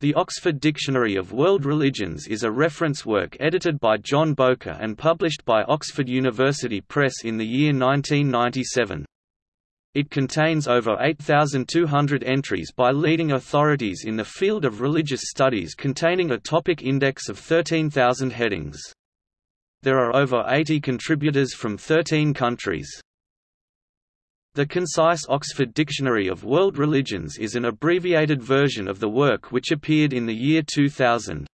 The Oxford Dictionary of World Religions is a reference work edited by John Bowker and published by Oxford University Press in the year 1997. It contains over 8,200 entries by leading authorities in the field of religious studies containing a topic index of 13,000 headings. There are over 80 contributors from 13 countries. The Concise Oxford Dictionary of World Religions is an abbreviated version of the work which appeared in the year 2000.